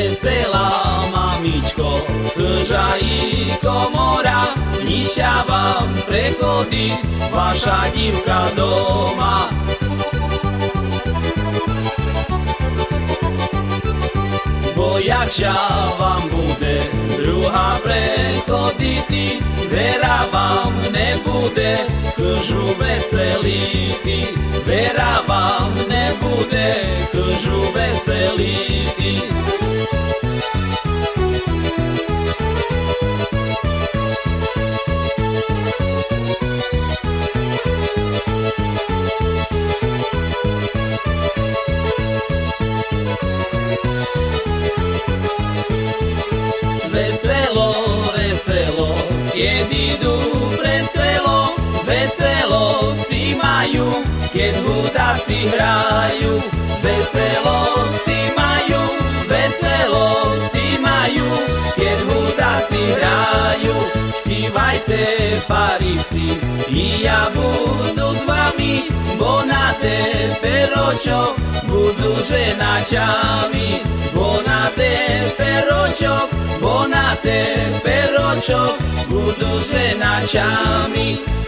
Veselá mamičko, i komora, nišťa vám prechodí vaša divka doma. Bo jakšia vám bude druhá prechoditi, vera vám nebude klžu veseliti. Vera vám nebude klžu veseliti. Keď idú pre selo, veselosti majú, keď hudáci hrajú. Veselosti majú, veselosti majú, keď hudáci hrajú. Špívajte, parici, i ja budu s vami, bo na te peročo budú ženačami. Bo na te peročok, bo na te peročok budú ženačami.